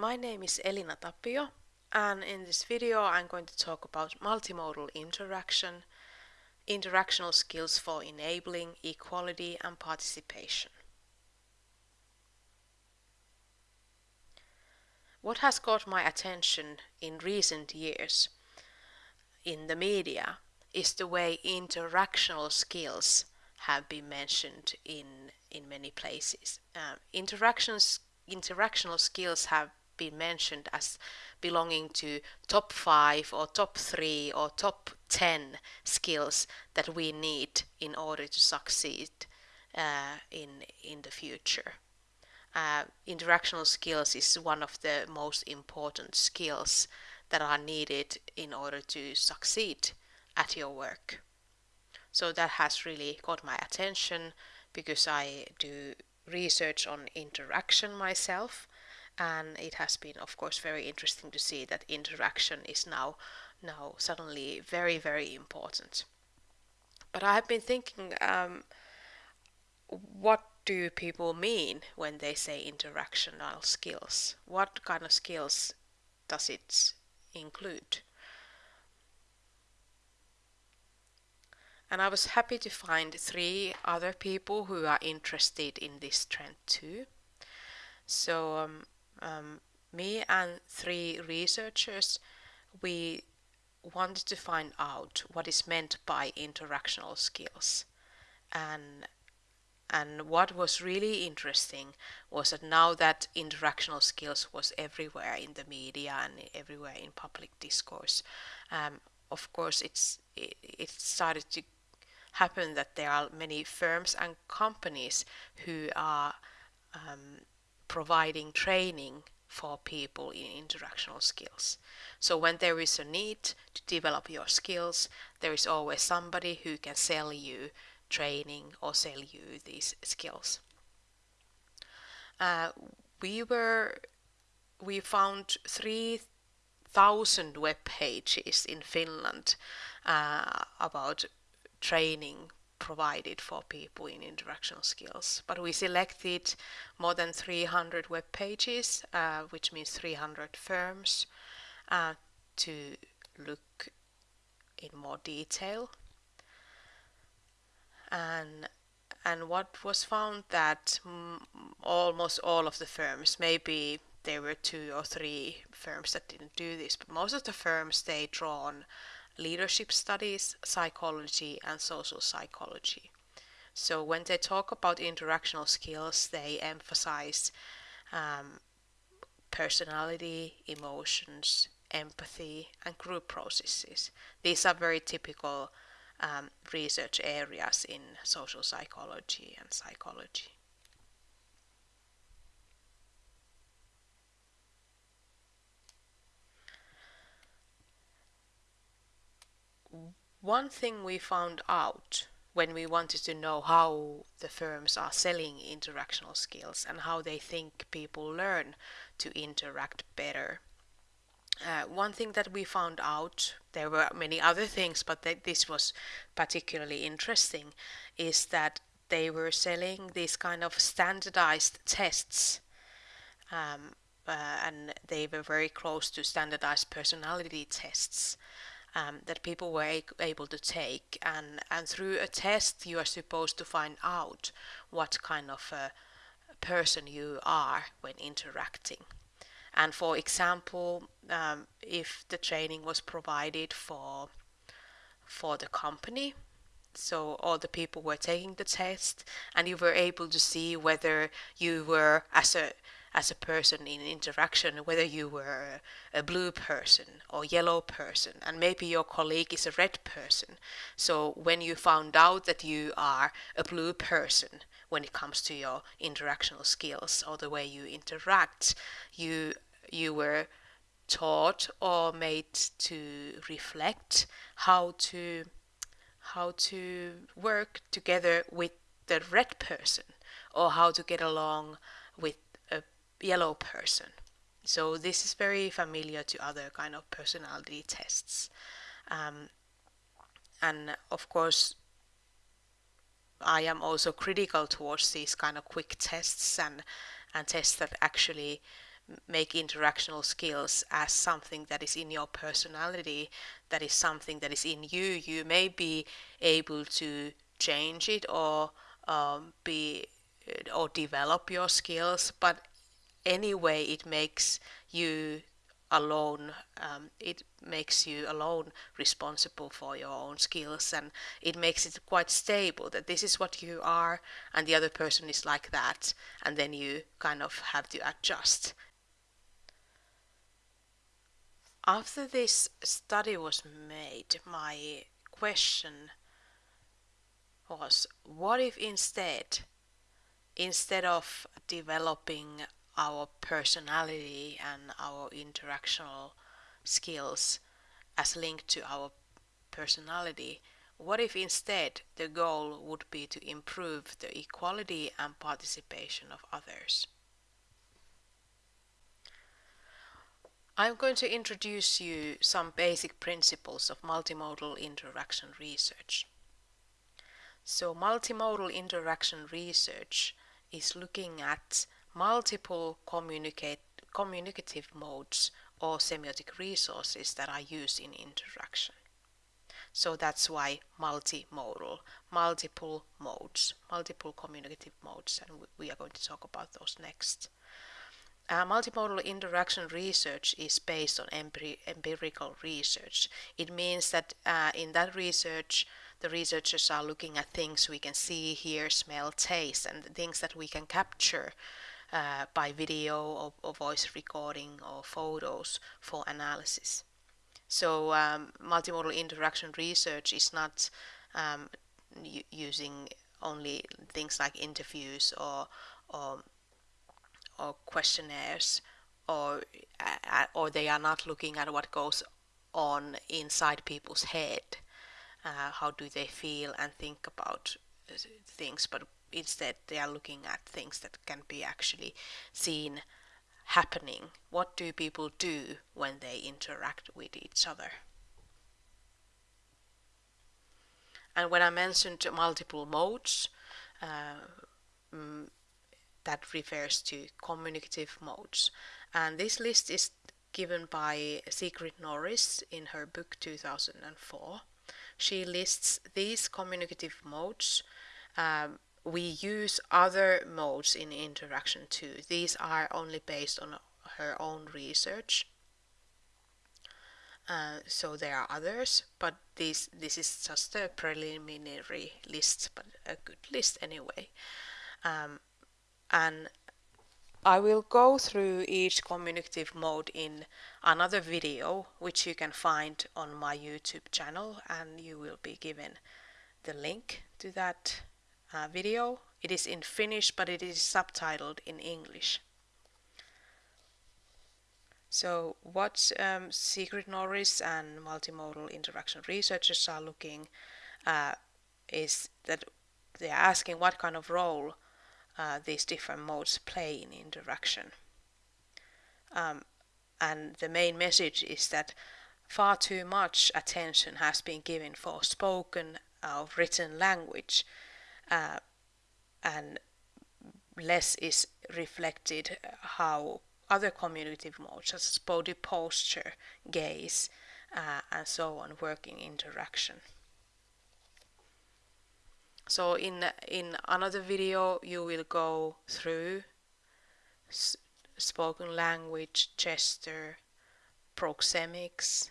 My name is Elina Tapio and in this video I'm going to talk about multimodal interaction, interactional skills for enabling equality and participation. What has caught my attention in recent years in the media is the way interactional skills have been mentioned in, in many places. Uh, interactions, interactional skills have been mentioned as belonging to top five or top three or top 10 skills that we need in order to succeed uh, in, in the future. Uh, interactional skills is one of the most important skills that are needed in order to succeed at your work. So that has really caught my attention because I do research on interaction myself and it has been of course very interesting to see that interaction is now now suddenly very very important. But I have been thinking um, what do people mean when they say interactional skills? What kind of skills does it include? And I was happy to find three other people who are interested in this trend too. So um, um, me and three researchers, we wanted to find out what is meant by interactional skills. And and what was really interesting was that now that interactional skills was everywhere in the media and everywhere in public discourse, um, of course it's it, it started to happen that there are many firms and companies who are um, providing training for people in interactional skills. So when there is a need to develop your skills, there is always somebody who can sell you training or sell you these skills. Uh, we were we found 3000 web pages in Finland uh, about training provided for people in interactional skills. But we selected more than 300 web pages, uh, which means 300 firms, uh, to look in more detail. And and what was found that almost all of the firms, maybe there were two or three firms that didn't do this, but most of the firms they draw on leadership studies, psychology, and social psychology. So when they talk about interactional skills, they emphasize um, personality, emotions, empathy, and group processes. These are very typical um, research areas in social psychology and psychology. One thing we found out when we wanted to know how the firms are selling interactional skills and how they think people learn to interact better. Uh, one thing that we found out, there were many other things, but th this was particularly interesting, is that they were selling these kind of standardized tests. Um, uh, and they were very close to standardized personality tests um, that people were able to take and and through a test you are supposed to find out what kind of a person you are when interacting. And for example um, if the training was provided for for the company so all the people were taking the test and you were able to see whether you were as a as a person in interaction, whether you were a blue person or yellow person, and maybe your colleague is a red person. So when you found out that you are a blue person when it comes to your interactional skills or the way you interact, you you were taught or made to reflect how to how to work together with the red person or how to get along with yellow person. So this is very familiar to other kind of personality tests. Um, and of course, I am also critical towards these kind of quick tests and, and tests that actually make interactional skills as something that is in your personality, that is something that is in you. You may be able to change it or um, be or develop your skills, but anyway, it makes you alone um, it makes you alone responsible for your own skills and it makes it quite stable that this is what you are and the other person is like that and then you kind of have to adjust. After this study was made my question was what if instead instead of developing our personality and our interactional skills as linked to our personality, what if instead the goal would be to improve the equality and participation of others? I'm going to introduce you some basic principles of multimodal interaction research. So multimodal interaction research is looking at multiple communicate, communicative modes or semiotic resources that are used in interaction. So that's why multimodal, multiple modes, multiple communicative modes, and we are going to talk about those next. Uh, multimodal interaction research is based on empir empirical research. It means that uh, in that research, the researchers are looking at things we can see, hear, smell, taste, and things that we can capture uh, by video or, or, voice recording or photos for analysis. So um, multimodal interaction research is not um, using only things like interviews or or, or questionnaires or uh, or they are not looking at what goes on inside people's head uh, how do they feel and think about uh, things but instead they are looking at things that can be actually seen happening. What do people do when they interact with each other? And when I mentioned multiple modes, uh, mm, that refers to communicative modes. And this list is given by Sigrid Norris in her book 2004. She lists these communicative modes um, we use other modes in interaction too. These are only based on her own research. Uh, so there are others, but this this is just a preliminary list, but a good list anyway. Um, and I will go through each communicative mode in another video, which you can find on my YouTube channel, and you will be given the link to that uh, video. It is in Finnish, but it is subtitled in English. So what um, Sigrid Norris and multimodal interaction researchers are looking uh, is that they are asking what kind of role uh, these different modes play in interaction. Um, and the main message is that far too much attention has been given for spoken or written language uh, and less is reflected how other communicative modes such as body posture, gaze, uh, and so on work in interaction. So in in another video you will go through spoken language, gesture, proxemics,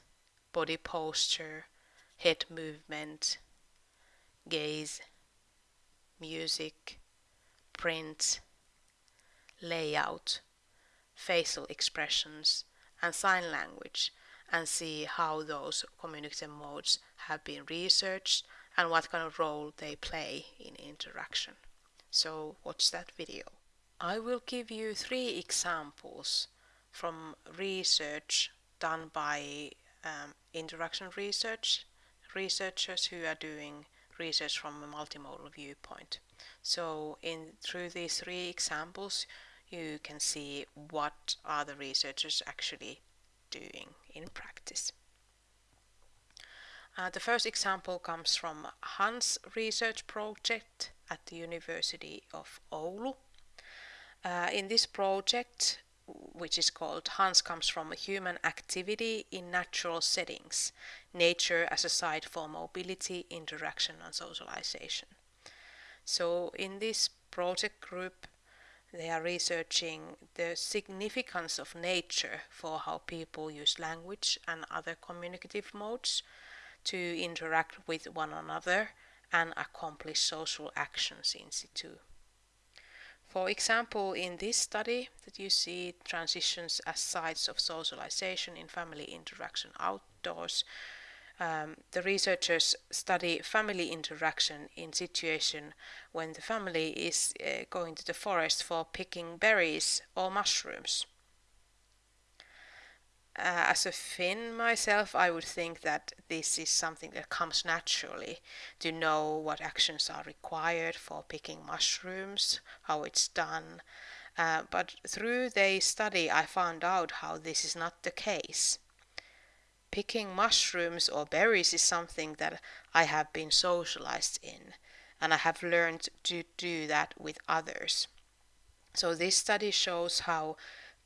body posture, head movement, gaze, music, print, layout, facial expressions, and sign language and see how those communicative modes have been researched and what kind of role they play in interaction. So watch that video. I will give you three examples from research done by um, interaction research researchers who are doing research from a multimodal viewpoint. So in through these three examples you can see what are the researchers actually doing in practice. Uh, the first example comes from Hans research project at the University of Oulu. Uh, in this project which is called Hans comes from human activity in natural settings, nature as a site for mobility, interaction and socialization. So in this project group, they are researching the significance of nature for how people use language and other communicative modes to interact with one another and accomplish social actions in situ. For example, in this study that you see transitions as sites of socialization in family interaction outdoors, um, the researchers study family interaction in situation when the family is uh, going to the forest for picking berries or mushrooms. Uh, as a Finn myself, I would think that this is something that comes naturally to know what actions are required for picking mushrooms, how it's done. Uh, but through the study, I found out how this is not the case. Picking mushrooms or berries is something that I have been socialized in, and I have learned to do that with others. So this study shows how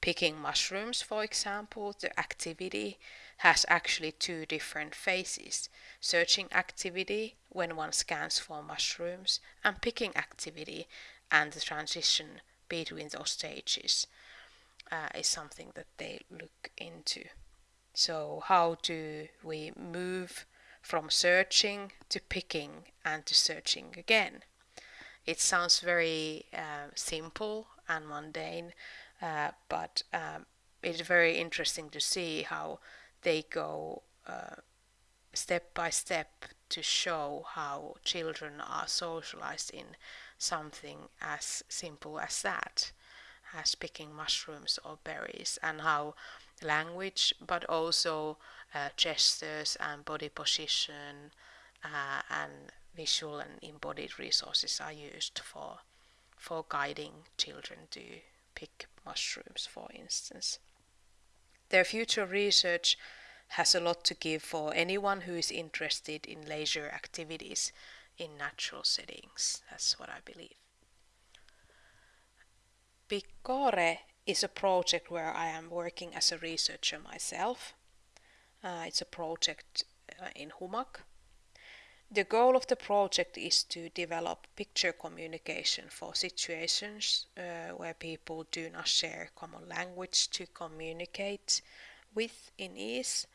picking mushrooms, for example, the activity has actually two different phases. Searching activity when one scans for mushrooms and picking activity and the transition between those stages uh, is something that they look into. So how do we move from searching to picking and to searching again? It sounds very uh, simple and mundane, uh, but um, it's very interesting to see how they go uh, step by step to show how children are socialized in something as simple as that, as picking mushrooms or berries, and how language, but also uh, gestures and body position uh, and visual and embodied resources are used for for guiding children to pick mushrooms, for instance. Their future research has a lot to give for anyone who is interested in leisure activities in natural settings. That's what I believe. Picore is a project where I am working as a researcher myself. Uh, it's a project uh, in Humak the goal of the project is to develop picture communication for situations uh, where people do not share common language to communicate with in ease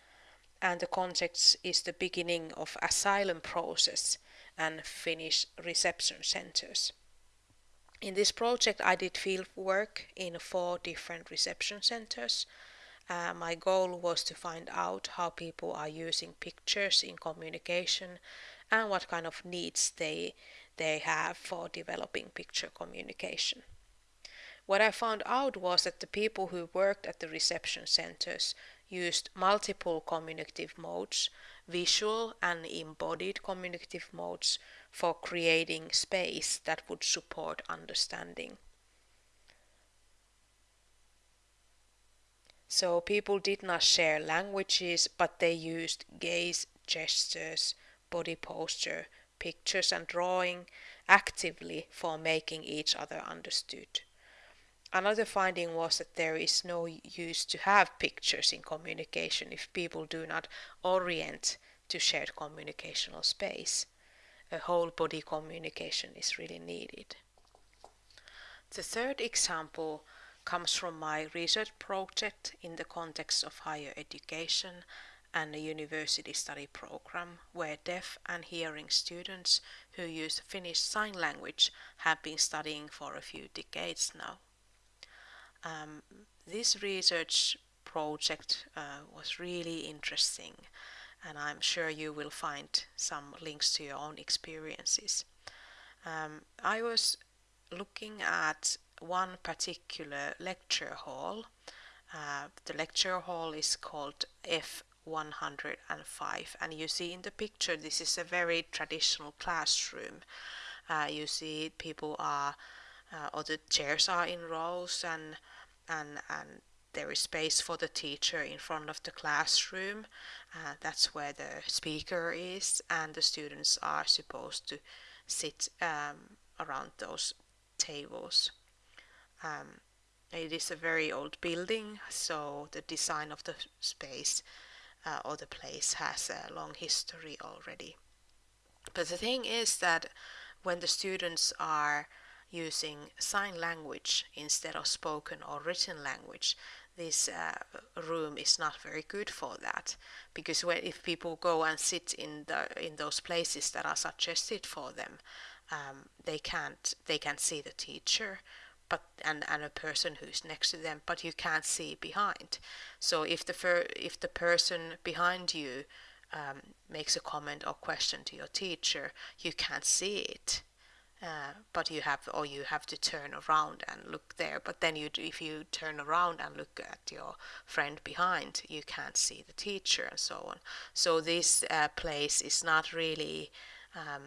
and the context is the beginning of asylum process and Finnish reception centers. In this project I did field work in four different reception centers. Uh, my goal was to find out how people are using pictures in communication and what kind of needs they they have for developing picture communication. What I found out was that the people who worked at the reception centers used multiple communicative modes, visual and embodied communicative modes, for creating space that would support understanding. So people did not share languages, but they used gaze, gestures, body posture, pictures and drawing actively for making each other understood. Another finding was that there is no use to have pictures in communication if people do not orient to shared communicational space. A whole body communication is really needed. The third example comes from my research project in the context of higher education and a university study program where deaf and hearing students who use Finnish Sign Language have been studying for a few decades now. Um, this research project uh, was really interesting and I'm sure you will find some links to your own experiences. Um, I was looking at one particular lecture hall. Uh, the lecture hall is called F 105 and you see in the picture this is a very traditional classroom uh, you see people are uh, or the chairs are in rows and and and there is space for the teacher in front of the classroom uh, that's where the speaker is and the students are supposed to sit um, around those tables um, it is a very old building, so the design of the space uh, or the place has a long history already. But the thing is that when the students are using sign language instead of spoken or written language, this uh, room is not very good for that. Because when, if people go and sit in the in those places that are suggested for them, um, they can't they can see the teacher but and, and a person who's next to them but you can't see behind. So if the fir- if the person behind you um, makes a comment or question to your teacher you can't see it uh, but you have or you have to turn around and look there but then you if you turn around and look at your friend behind you can't see the teacher and so on so this uh, place is not really um,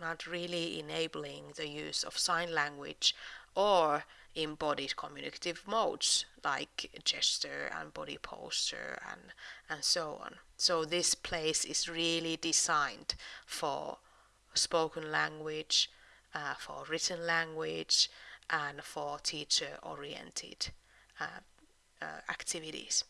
not really enabling the use of sign language or embodied communicative modes like gesture and body posture and, and so on. So this place is really designed for spoken language, uh, for written language, and for teacher oriented uh, uh, activities.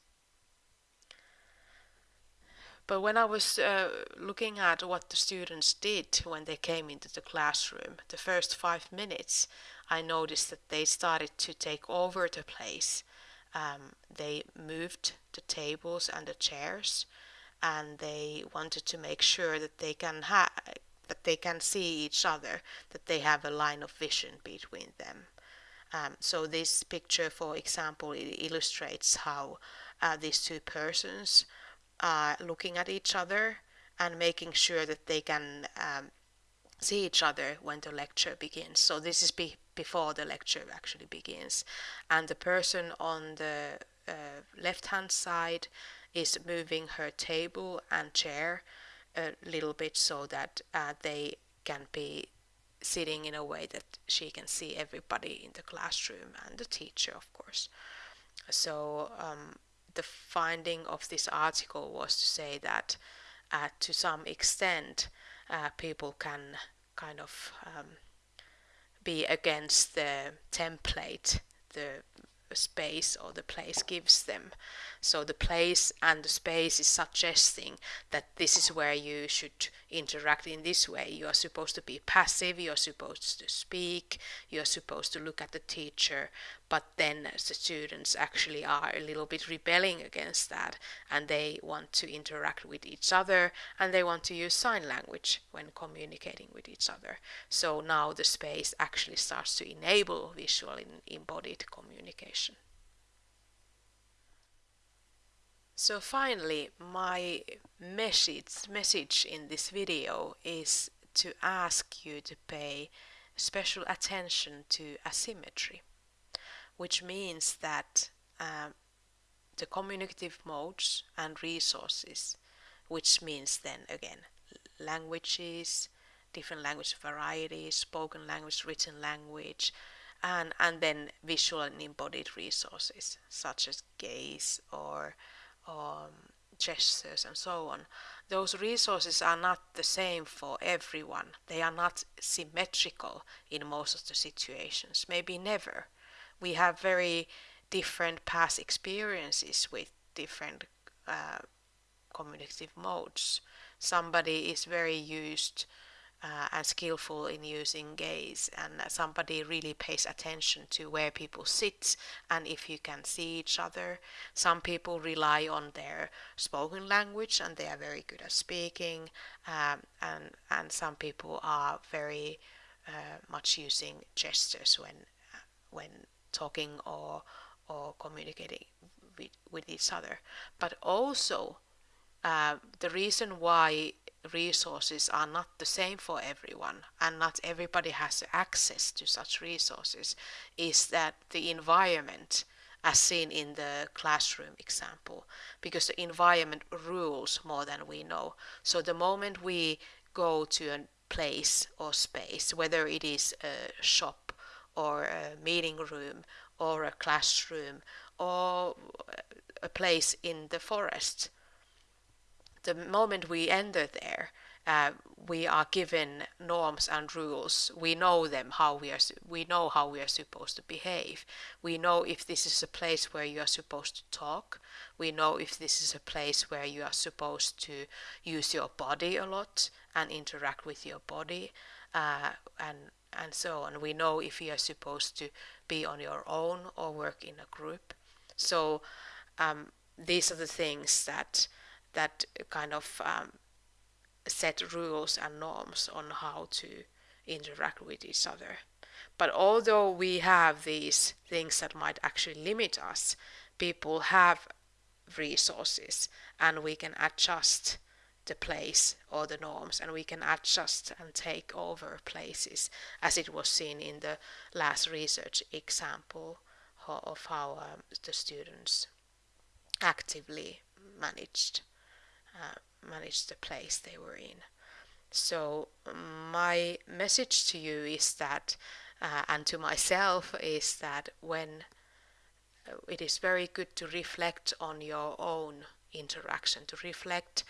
But when I was uh, looking at what the students did when they came into the classroom, the first five minutes, I noticed that they started to take over the place. Um, they moved the tables and the chairs, and they wanted to make sure that they can have that they can see each other, that they have a line of vision between them. Um, so this picture, for example, illustrates how uh, these two persons are looking at each other and making sure that they can um, see each other when the lecture begins. So this is be before the lecture actually begins. And the person on the uh, left hand side is moving her table and chair a little bit so that uh, they can be sitting in a way that she can see everybody in the classroom and the teacher of course. So um, the finding of this article was to say that uh, to some extent uh, people can kind of um, be against the template the space or the place gives them. So the place and the space is suggesting that this is where you should interact in this way. You are supposed to be passive, you are supposed to speak, you are supposed to look at the teacher, but then the students actually are a little bit rebelling against that and they want to interact with each other and they want to use sign language when communicating with each other. So now the space actually starts to enable visual embodied communication. So finally, my message, message in this video is to ask you to pay special attention to asymmetry, which means that um, the communicative modes and resources, which means then again languages, different language varieties, spoken language, written language, and, and then visual and embodied resources such as gaze or um, gestures and so on, those resources are not the same for everyone. They are not symmetrical in most of the situations, maybe never. We have very different past experiences with different uh, communicative modes. Somebody is very used uh, and skillful in using gaze and somebody really pays attention to where people sit and if you can see each other. Some people rely on their spoken language and they are very good at speaking um, and and some people are very uh, much using gestures when when talking or or communicating with, with each other. But also uh, the reason why resources are not the same for everyone and not everybody has access to such resources is that the environment as seen in the classroom example because the environment rules more than we know. So the moment we go to a place or space whether it is a shop or a meeting room or a classroom or a place in the forest the moment we enter there uh, we are given norms and rules. We know them how we are. We know how we are supposed to behave. We know if this is a place where you are supposed to talk. We know if this is a place where you are supposed to use your body a lot and interact with your body, uh, and and so on. We know if you are supposed to be on your own or work in a group. So um, these are the things that that kind of um, set rules and norms on how to interact with each other. But although we have these things that might actually limit us, people have resources and we can adjust the place or the norms and we can adjust and take over places as it was seen in the last research example of how um, the students actively managed manage the place they were in. So my message to you is that, uh, and to myself, is that when uh, it is very good to reflect on your own interaction, to reflect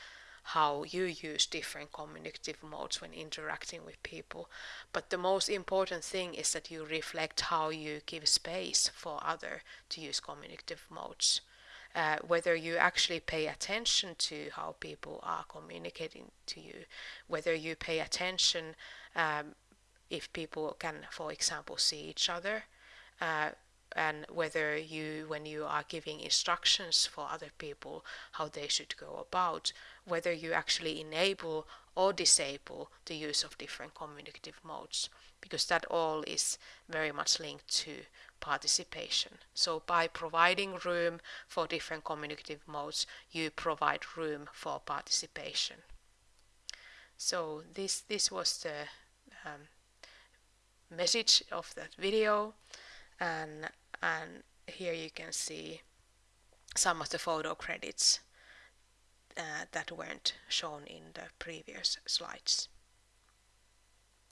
how you use different communicative modes when interacting with people. But the most important thing is that you reflect how you give space for other to use communicative modes uh, whether you actually pay attention to how people are communicating to you, whether you pay attention um, if people can, for example, see each other, uh, and whether you, when you are giving instructions for other people how they should go about, whether you actually enable or disable the use of different communicative modes, because that all is very much linked to participation. So by providing room for different communicative modes, you provide room for participation. So this, this was the um, message of that video and, and here you can see some of the photo credits uh, that weren't shown in the previous slides.